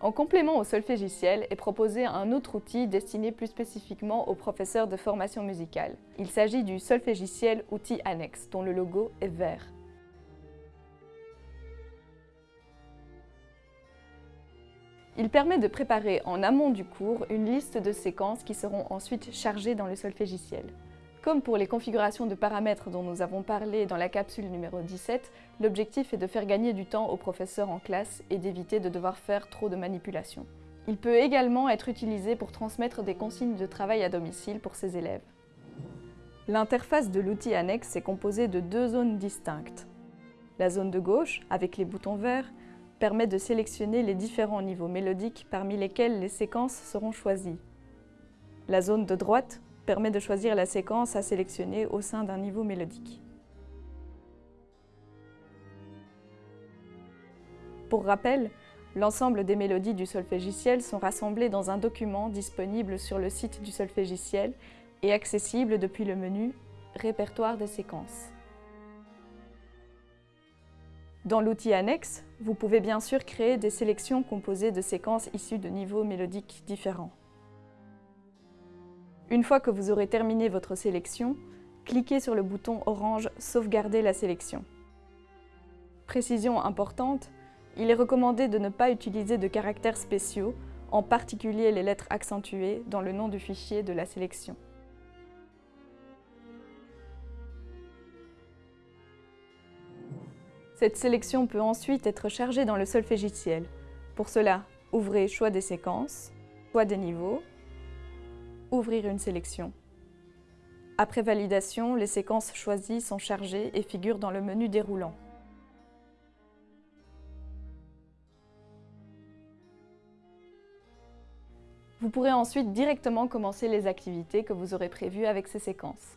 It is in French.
En complément au solfégiciel est proposé un autre outil destiné plus spécifiquement aux professeurs de formation musicale. Il s'agit du solfégiciel outil annexe, dont le logo est vert. Il permet de préparer en amont du cours une liste de séquences qui seront ensuite chargées dans le solfégiciel. Comme pour les configurations de paramètres dont nous avons parlé dans la capsule numéro 17, l'objectif est de faire gagner du temps aux professeurs en classe et d'éviter de devoir faire trop de manipulations. Il peut également être utilisé pour transmettre des consignes de travail à domicile pour ses élèves. L'interface de l'outil annexe est composée de deux zones distinctes. La zone de gauche, avec les boutons verts, permet de sélectionner les différents niveaux mélodiques parmi lesquels les séquences seront choisies. La zone de droite permet de choisir la séquence à sélectionner au sein d'un niveau mélodique. Pour rappel, l'ensemble des mélodies du solfégiciel sont rassemblées dans un document disponible sur le site du solfégiciel et accessible depuis le menu « Répertoire des séquences ». Dans l'outil annexe, vous pouvez bien sûr créer des sélections composées de séquences issues de niveaux mélodiques différents. Une fois que vous aurez terminé votre sélection, cliquez sur le bouton orange « Sauvegarder la sélection ». Précision importante, il est recommandé de ne pas utiliser de caractères spéciaux, en particulier les lettres accentuées, dans le nom du fichier de la sélection. Cette sélection peut ensuite être chargée dans le solfégiciel. Pour cela, ouvrez Choix des séquences, Choix des niveaux, Ouvrir une sélection. Après validation, les séquences choisies sont chargées et figurent dans le menu déroulant. Vous pourrez ensuite directement commencer les activités que vous aurez prévues avec ces séquences.